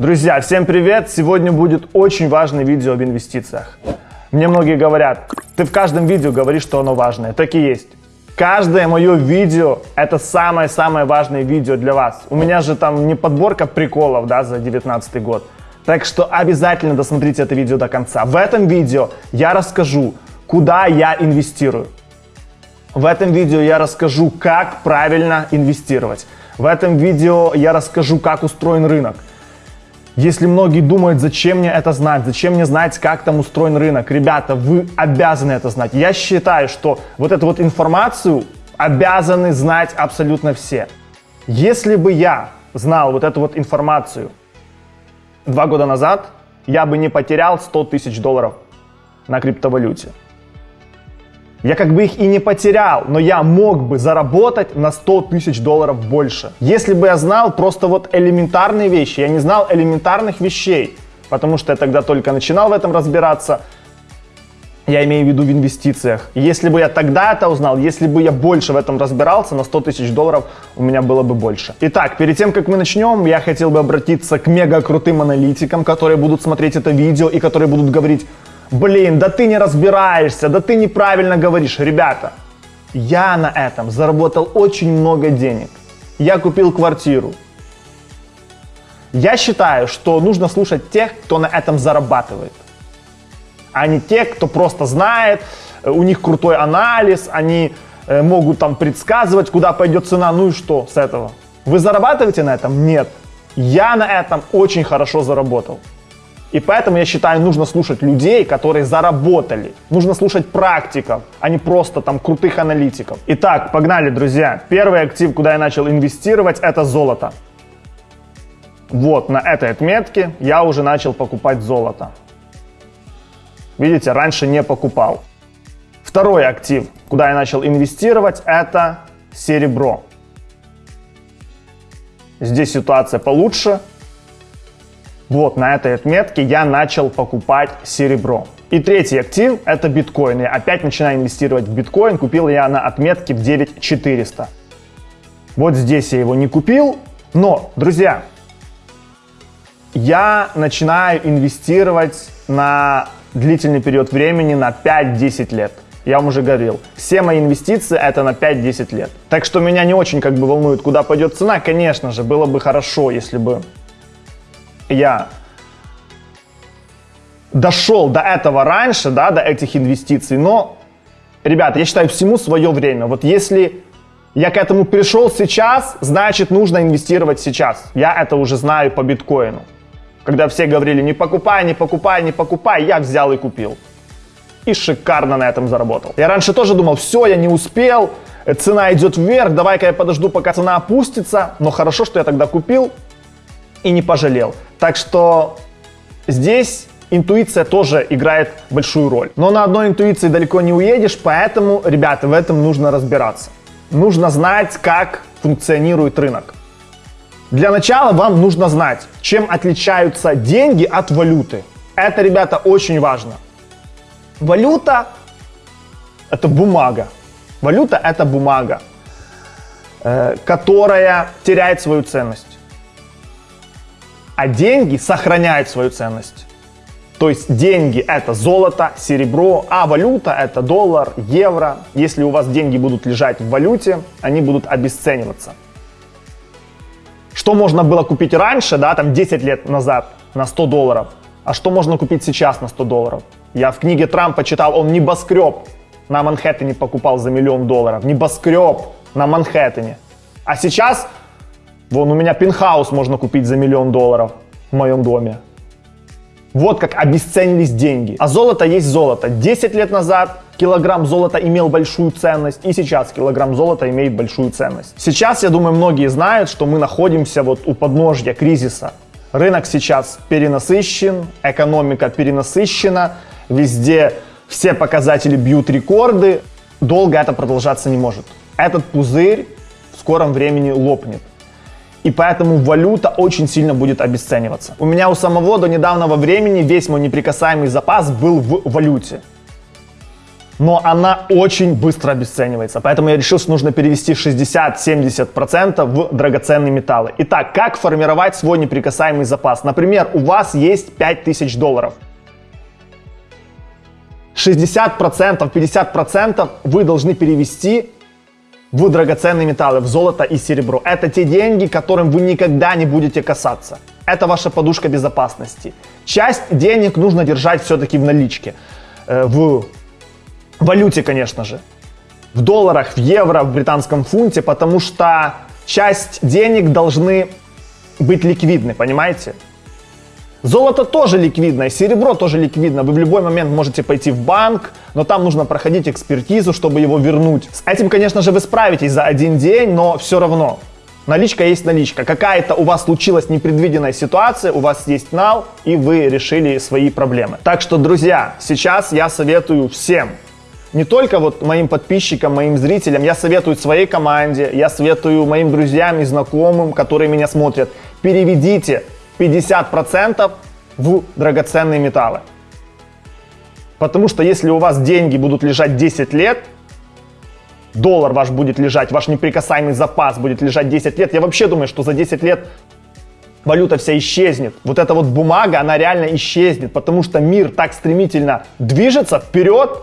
Друзья, всем привет! Сегодня будет очень важное видео об инвестициях. Мне многие говорят, ты в каждом видео говоришь, что оно важное. Так и есть. Каждое мое видео – это самое-самое важное видео для вас. У меня же там не подборка приколов да, за 2019 год. Так что обязательно досмотрите это видео до конца. В этом видео я расскажу, куда я инвестирую. В этом видео я расскажу, как правильно инвестировать. В этом видео я расскажу, как устроен рынок. Если многие думают, зачем мне это знать, зачем мне знать, как там устроен рынок, ребята, вы обязаны это знать. Я считаю, что вот эту вот информацию обязаны знать абсолютно все. Если бы я знал вот эту вот информацию два года назад, я бы не потерял 100 тысяч долларов на криптовалюте. Я как бы их и не потерял, но я мог бы заработать на 100 тысяч долларов больше. Если бы я знал просто вот элементарные вещи, я не знал элементарных вещей, потому что я тогда только начинал в этом разбираться, я имею в виду в инвестициях. Если бы я тогда это узнал, если бы я больше в этом разбирался, на 100 тысяч долларов у меня было бы больше. Итак, перед тем, как мы начнем, я хотел бы обратиться к мега крутым аналитикам, которые будут смотреть это видео и которые будут говорить, блин, да ты не разбираешься, да ты неправильно говоришь. Ребята, я на этом заработал очень много денег. Я купил квартиру. Я считаю, что нужно слушать тех, кто на этом зарабатывает, а не тех, кто просто знает, у них крутой анализ, они э, могут там предсказывать, куда пойдет цена, ну и что с этого? Вы зарабатываете на этом? Нет. Я на этом очень хорошо заработал. И поэтому я считаю, нужно слушать людей, которые заработали. Нужно слушать практиков, а не просто там крутых аналитиков. Итак, погнали, друзья. Первый актив, куда я начал инвестировать, это золото. Вот на этой отметке я уже начал покупать золото. Видите, раньше не покупал. Второй актив, куда я начал инвестировать, это серебро. Здесь ситуация получше, вот на этой отметке я начал покупать серебро. И третий актив это биткоин. Я опять начинаю инвестировать в биткоин. Купил я на отметке в 9400. Вот здесь я его не купил. Но, друзья, я начинаю инвестировать на длительный период времени на 5-10 лет. Я вам уже говорил, все мои инвестиции это на 5-10 лет. Так что меня не очень как бы волнует, куда пойдет цена. Конечно же, было бы хорошо, если бы я дошел до этого раньше, да, до этих инвестиций, но, ребята, я считаю, всему свое время. Вот если я к этому пришел сейчас, значит, нужно инвестировать сейчас. Я это уже знаю по биткоину. Когда все говорили, не покупай, не покупай, не покупай, я взял и купил. И шикарно на этом заработал. Я раньше тоже думал, все, я не успел, цена идет вверх, давай-ка я подожду, пока цена опустится. Но хорошо, что я тогда купил и не пожалел. Так что здесь интуиция тоже играет большую роль. Но на одной интуиции далеко не уедешь, поэтому, ребята, в этом нужно разбираться. Нужно знать, как функционирует рынок. Для начала вам нужно знать, чем отличаются деньги от валюты. Это, ребята, очень важно. Валюта – это бумага. Валюта – это бумага, э, которая теряет свою ценность а деньги сохраняют свою ценность. То есть деньги это золото, серебро, а валюта это доллар, евро. Если у вас деньги будут лежать в валюте, они будут обесцениваться. Что можно было купить раньше, да, там 10 лет назад на 100 долларов, а что можно купить сейчас на 100 долларов? Я в книге Трампа читал, он небоскреб на Манхэттене покупал за миллион долларов. Небоскреб на Манхэттене. А сейчас Вон у меня пентхаус можно купить за миллион долларов в моем доме. Вот как обесценились деньги. А золото есть золото. 10 лет назад килограмм золота имел большую ценность, и сейчас килограмм золота имеет большую ценность. Сейчас, я думаю, многие знают, что мы находимся вот у подножья кризиса. Рынок сейчас перенасыщен, экономика перенасыщена, везде все показатели бьют рекорды. Долго это продолжаться не может. Этот пузырь в скором времени лопнет и поэтому валюта очень сильно будет обесцениваться. У меня у самого до недавнего времени весь мой неприкасаемый запас был в валюте. но она очень быстро обесценивается. Поэтому я решил, что нужно перевести 60-70% в драгоценные металлы. Итак, как формировать свой неприкасаемый запас? Например, у вас есть 5000 долларов. 60%, 50% вы должны перевести в драгоценные металлы, в золото и серебро. Это те деньги, которым вы никогда не будете касаться. Это ваша подушка безопасности. Часть денег нужно держать все-таки в наличке. Э, в валюте, конечно же. В долларах, в евро, в британском фунте, потому что часть денег должны быть ликвидны, понимаете? Золото тоже ликвидно, и серебро тоже ликвидно. Вы в любой момент можете пойти в банк, но там нужно проходить экспертизу, чтобы его вернуть. С этим, конечно же, вы справитесь за один день, но все равно. Наличка есть наличка. Какая-то у вас случилась непредвиденная ситуация, у вас есть нал, и вы решили свои проблемы. Так что, друзья, сейчас я советую всем, не только вот моим подписчикам, моим зрителям, я советую своей команде, я советую моим друзьям и знакомым, которые меня смотрят, переведите 50% в драгоценные металлы. Потому что если у вас деньги будут лежать 10 лет, доллар ваш будет лежать, ваш неприкасаемый запас будет лежать 10 лет, я вообще думаю, что за 10 лет валюта вся исчезнет. Вот эта вот бумага, она реально исчезнет, потому что мир так стремительно движется вперед,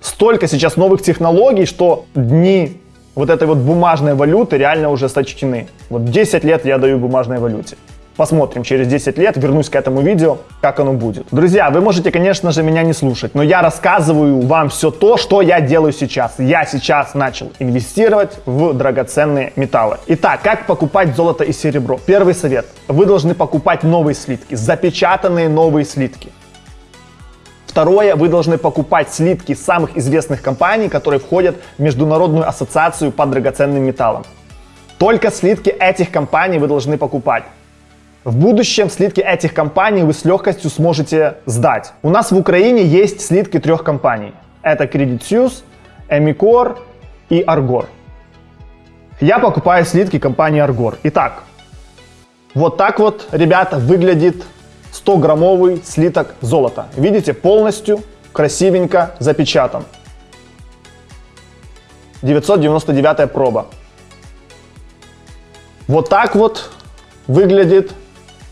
столько сейчас новых технологий, что дни вот этой вот бумажной валюты реально уже сочтены. Вот 10 лет я даю бумажной валюте. Посмотрим через 10 лет, вернусь к этому видео, как оно будет. Друзья, вы можете, конечно же, меня не слушать, но я рассказываю вам все то, что я делаю сейчас. Я сейчас начал инвестировать в драгоценные металлы. Итак, как покупать золото и серебро? Первый совет. Вы должны покупать новые слитки, запечатанные новые слитки. Второе, вы должны покупать слитки самых известных компаний, которые входят в Международную ассоциацию по драгоценным металлам. Только слитки этих компаний вы должны покупать. В будущем слитки этих компаний вы с легкостью сможете сдать. У нас в Украине есть слитки трех компаний. Это Credit Suisse, Emicor и Argor. Я покупаю слитки компании Argor. Итак, вот так вот, ребята, выглядит 100-граммовый слиток золота. Видите, полностью красивенько запечатан. 999 проба. Вот так вот выглядит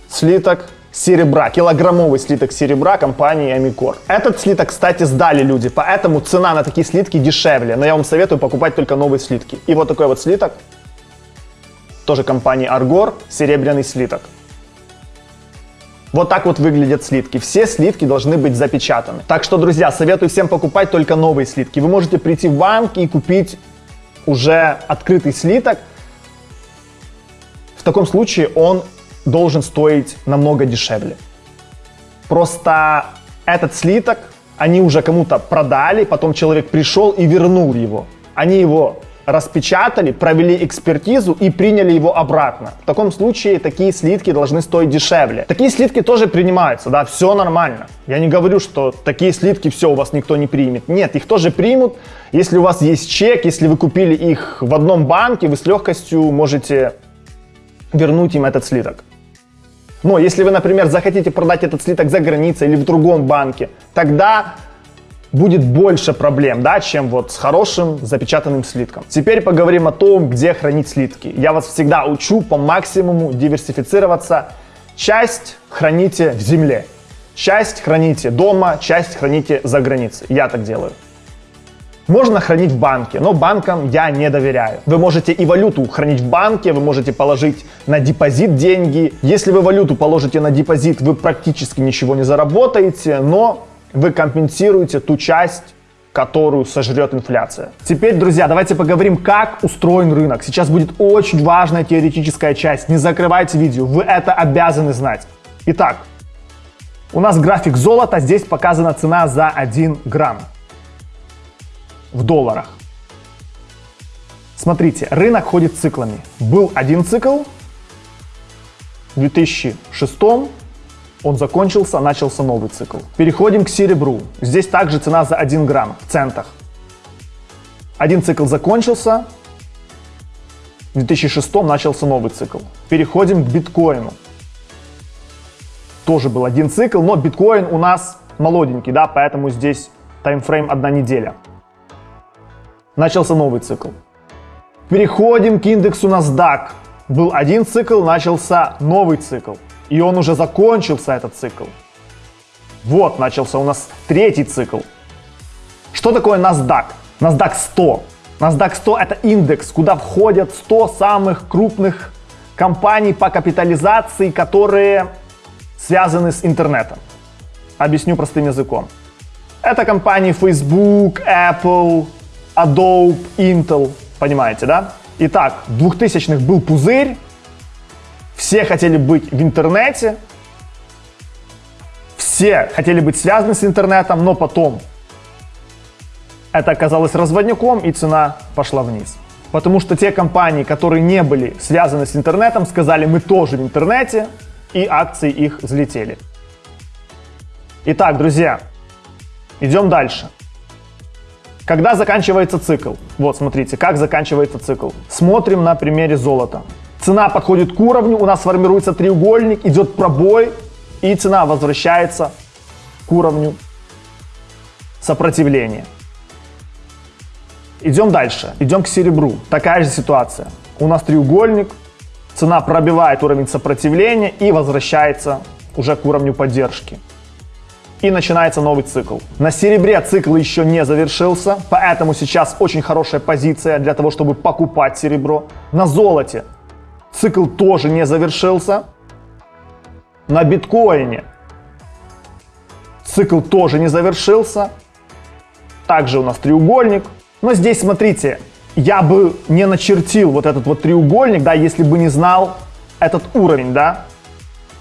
слиток серебра, килограммовый слиток серебра компании Амикор. Этот слиток, кстати, сдали люди, поэтому цена на такие слитки дешевле, но я вам советую покупать только новые слитки. И вот такой вот слиток, тоже компании Аргор, серебряный слиток. Вот так вот выглядят слитки. Все слитки должны быть запечатаны. Так что, друзья, советую всем покупать только новые слитки. Вы можете прийти в банк и купить уже открытый слиток. В таком случае он должен стоить намного дешевле. Просто этот слиток они уже кому-то продали, потом человек пришел и вернул его. Они его распечатали, провели экспертизу и приняли его обратно. В таком случае такие слитки должны стоить дешевле. Такие слитки тоже принимаются, да, все нормально. Я не говорю, что такие слитки все у вас никто не примет. Нет, их тоже примут. Если у вас есть чек, если вы купили их в одном банке, вы с легкостью можете вернуть им этот слиток. Но если вы, например, захотите продать этот слиток за границей или в другом банке, тогда будет больше проблем, да, чем вот с хорошим запечатанным слитком. Теперь поговорим о том, где хранить слитки. Я вас всегда учу по максимуму диверсифицироваться. Часть храните в земле, часть храните дома, часть храните за границей. Я так делаю. Можно хранить в банке, но банкам я не доверяю. Вы можете и валюту хранить в банке, вы можете положить на депозит деньги. Если вы валюту положите на депозит, вы практически ничего не заработаете, но вы компенсируете ту часть, которую сожрет инфляция. Теперь, друзья, давайте поговорим, как устроен рынок. Сейчас будет очень важная теоретическая часть. Не закрывайте видео, вы это обязаны знать. Итак, у нас график золота, здесь показана цена за 1 грамм в долларах. Смотрите, рынок ходит циклами. Был один цикл, в 2006 он закончился, начался новый цикл. Переходим к серебру. Здесь также цена за 1 грамм в центах. Один цикл закончился, в 2006 начался новый цикл. Переходим к биткоину. Тоже был один цикл, но биткоин у нас молоденький, да, поэтому здесь таймфрейм одна неделя. Начался новый цикл. Переходим к индексу NASDAQ. Был один цикл, начался новый цикл. И он уже закончился, этот цикл. Вот, начался у нас третий цикл. Что такое NASDAQ? NASDAQ 100. NASDAQ 100 это индекс, куда входят 100 самых крупных компаний по капитализации, которые связаны с интернетом. Объясню простым языком. Это компании Facebook, Apple, Adobe, Intel. Понимаете, да? Итак, в 2000-х был пузырь, все хотели быть в интернете, все хотели быть связаны с интернетом, но потом это оказалось разводняком и цена пошла вниз. Потому что те компании, которые не были связаны с интернетом, сказали, мы тоже в интернете, и акции их взлетели. Итак, друзья, идем дальше. Когда заканчивается цикл? Вот, смотрите, как заканчивается цикл. Смотрим на примере золота. Цена подходит к уровню, у нас формируется треугольник, идет пробой, и цена возвращается к уровню сопротивления. Идем дальше, идем к серебру. Такая же ситуация. У нас треугольник, цена пробивает уровень сопротивления и возвращается уже к уровню поддержки. И начинается новый цикл. На серебре цикл еще не завершился, поэтому сейчас очень хорошая позиция для того, чтобы покупать серебро. На золоте цикл тоже не завершился, на биткоине цикл тоже не завершился. Также у нас треугольник. Но здесь, смотрите, я бы не начертил вот этот вот треугольник, да, если бы не знал этот уровень, да.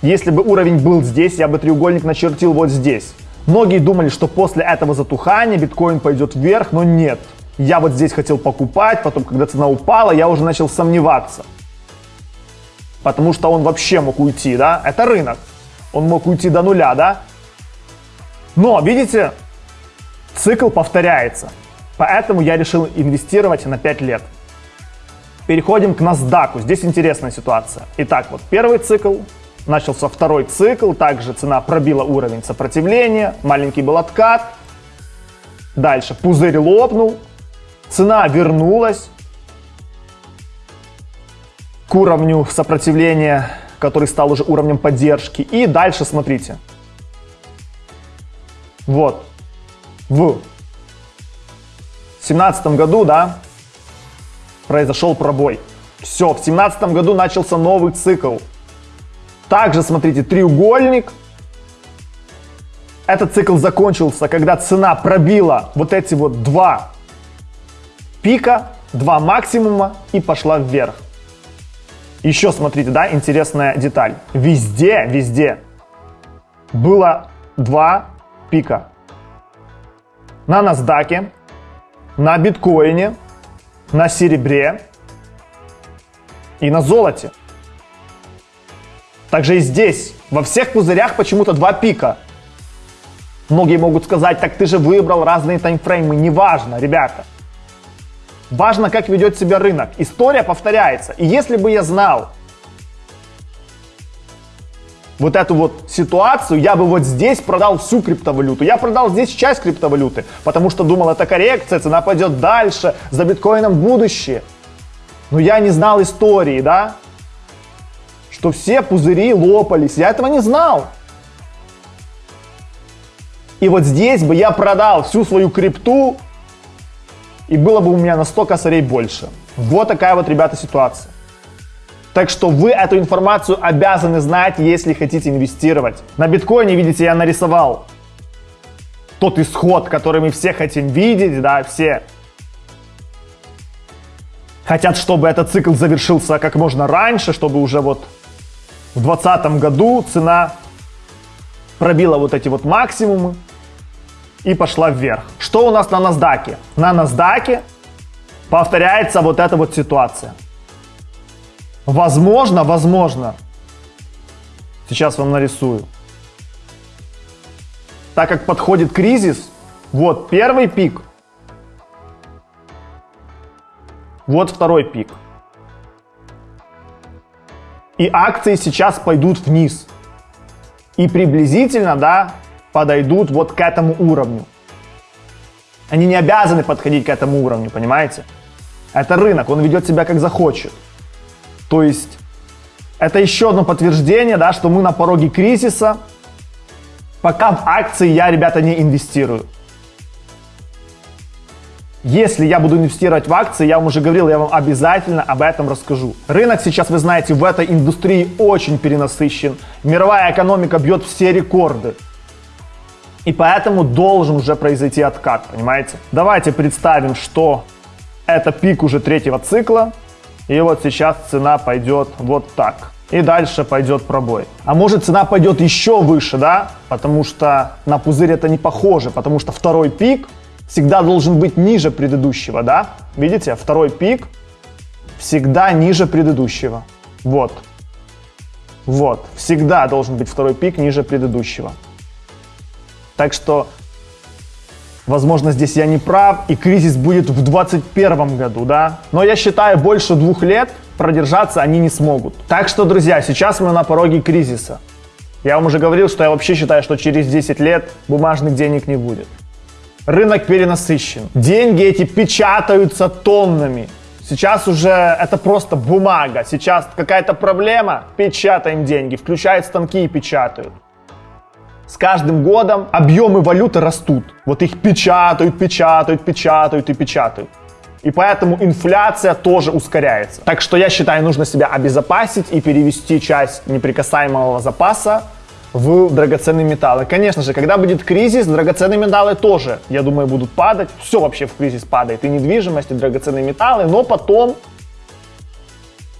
Если бы уровень был здесь, я бы треугольник начертил вот здесь. Многие думали, что после этого затухания биткоин пойдет вверх, но нет. Я вот здесь хотел покупать, потом, когда цена упала, я уже начал сомневаться потому что он вообще мог уйти, да, это рынок, он мог уйти до нуля, да, но, видите, цикл повторяется, поэтому я решил инвестировать на 5 лет. Переходим к NASDAQ, здесь интересная ситуация. Итак, вот первый цикл, начался второй цикл, также цена пробила уровень сопротивления, маленький был откат, дальше пузырь лопнул, цена вернулась, к уровню сопротивления, который стал уже уровнем поддержки. И дальше смотрите. Вот. В семнадцатом году, да, произошел пробой. Все, в семнадцатом году начался новый цикл. Также, смотрите, треугольник. Этот цикл закончился, когда цена пробила вот эти вот два пика, два максимума и пошла вверх. Еще смотрите, да, интересная деталь. Везде, везде было два пика. На NASDAQ, на биткоине, на серебре и на золоте. Также и здесь, во всех пузырях почему-то два пика. Многие могут сказать, так ты же выбрал разные таймфреймы. Неважно, ребята. Важно, как ведет себя рынок. История повторяется. И если бы я знал вот эту вот ситуацию, я бы вот здесь продал всю криптовалюту. Я продал здесь часть криптовалюты, потому что думал, это коррекция, цена пойдет дальше, за биткоином будущее. Но я не знал истории, да? Что все пузыри лопались. Я этого не знал. И вот здесь бы я продал всю свою крипту, и было бы у меня на 100 косарей больше. Вот такая вот, ребята, ситуация. Так что вы эту информацию обязаны знать, если хотите инвестировать. На биткоине, видите, я нарисовал тот исход, который мы все хотим видеть, да, все хотят, чтобы этот цикл завершился как можно раньше, чтобы уже вот в 2020 году цена пробила вот эти вот максимумы, и пошла вверх. Что у нас на NASDAQ? На NASDAQ повторяется вот эта вот ситуация. Возможно, возможно, сейчас вам нарисую. Так как подходит кризис, вот первый пик, вот второй пик. И акции сейчас пойдут вниз. И приблизительно, да, подойдут вот к этому уровню. Они не обязаны подходить к этому уровню, понимаете? Это рынок, он ведет себя как захочет. То есть это еще одно подтверждение, да, что мы на пороге кризиса. Пока в акции я, ребята, не инвестирую. Если я буду инвестировать в акции, я вам уже говорил, я вам обязательно об этом расскажу. Рынок сейчас, вы знаете, в этой индустрии очень перенасыщен. Мировая экономика бьет все рекорды. И поэтому должен уже произойти откат, понимаете? Давайте представим, что это пик уже третьего цикла. И вот сейчас цена пойдет вот так. И дальше пойдет пробой. А может цена пойдет еще выше, да? Потому что на пузырь это не похоже. Потому что второй пик всегда должен быть ниже предыдущего, да? Видите, второй пик всегда ниже предыдущего. Вот. Вот. Всегда должен быть второй пик ниже предыдущего. Так что, возможно, здесь я не прав, и кризис будет в 2021 году, да? Но я считаю, больше двух лет продержаться они не смогут. Так что, друзья, сейчас мы на пороге кризиса. Я вам уже говорил, что я вообще считаю, что через 10 лет бумажных денег не будет. Рынок перенасыщен. Деньги эти печатаются тоннами. Сейчас уже это просто бумага. Сейчас какая-то проблема, печатаем деньги, включают станки и печатают. С каждым годом объемы валюты растут. Вот их печатают, печатают, печатают и печатают. И поэтому инфляция тоже ускоряется. Так что я считаю, нужно себя обезопасить и перевести часть неприкасаемого запаса в драгоценные металлы. Конечно же, когда будет кризис, драгоценные металлы тоже, я думаю, будут падать. Все вообще в кризис падает. И недвижимость, и драгоценные металлы. Но потом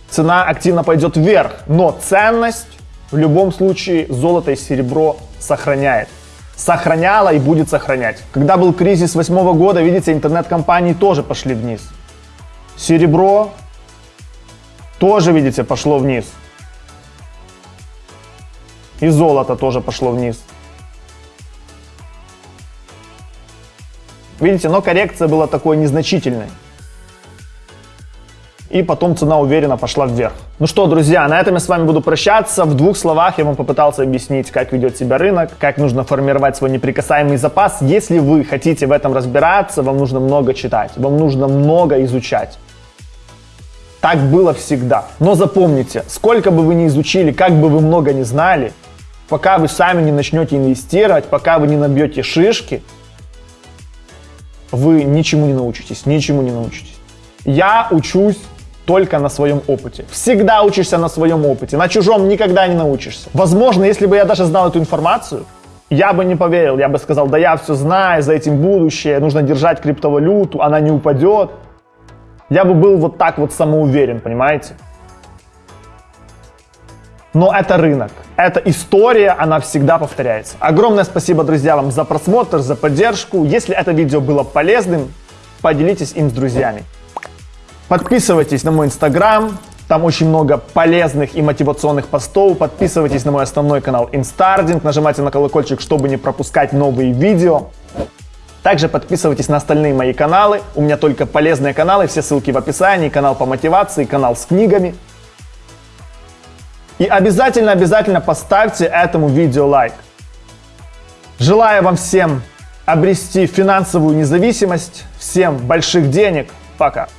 цена активно пойдет вверх. Но ценность в любом случае золото и серебро сохраняет. Сохраняла и будет сохранять. Когда был кризис восьмого года, видите, интернет-компании тоже пошли вниз. Серебро тоже, видите, пошло вниз. И золото тоже пошло вниз. Видите, но коррекция была такой незначительной. И потом цена уверенно пошла вверх. Ну что, друзья, на этом я с вами буду прощаться. В двух словах я вам попытался объяснить, как ведет себя рынок, как нужно формировать свой неприкасаемый запас. Если вы хотите в этом разбираться, вам нужно много читать, вам нужно много изучать. Так было всегда. Но запомните, сколько бы вы ни изучили, как бы вы много не знали, пока вы сами не начнете инвестировать, пока вы не набьете шишки, вы ничему не научитесь, ничему не научитесь. Я учусь только на своем опыте. Всегда учишься на своем опыте, на чужом никогда не научишься. Возможно, если бы я даже знал эту информацию, я бы не поверил, я бы сказал, да я все знаю, за этим будущее, нужно держать криптовалюту, она не упадет. Я бы был вот так вот самоуверен, понимаете? Но это рынок. Это история, она всегда повторяется. Огромное спасибо, друзья, вам за просмотр, за поддержку. Если это видео было полезным, поделитесь им с друзьями. Подписывайтесь на мой инстаграм, там очень много полезных и мотивационных постов. Подписывайтесь на мой основной канал Instarding, нажимайте на колокольчик, чтобы не пропускать новые видео. Также подписывайтесь на остальные мои каналы. У меня только полезные каналы, все ссылки в описании. Канал по мотивации, канал с книгами. И обязательно-обязательно поставьте этому видео лайк. Желаю вам всем обрести финансовую независимость, всем больших денег. Пока.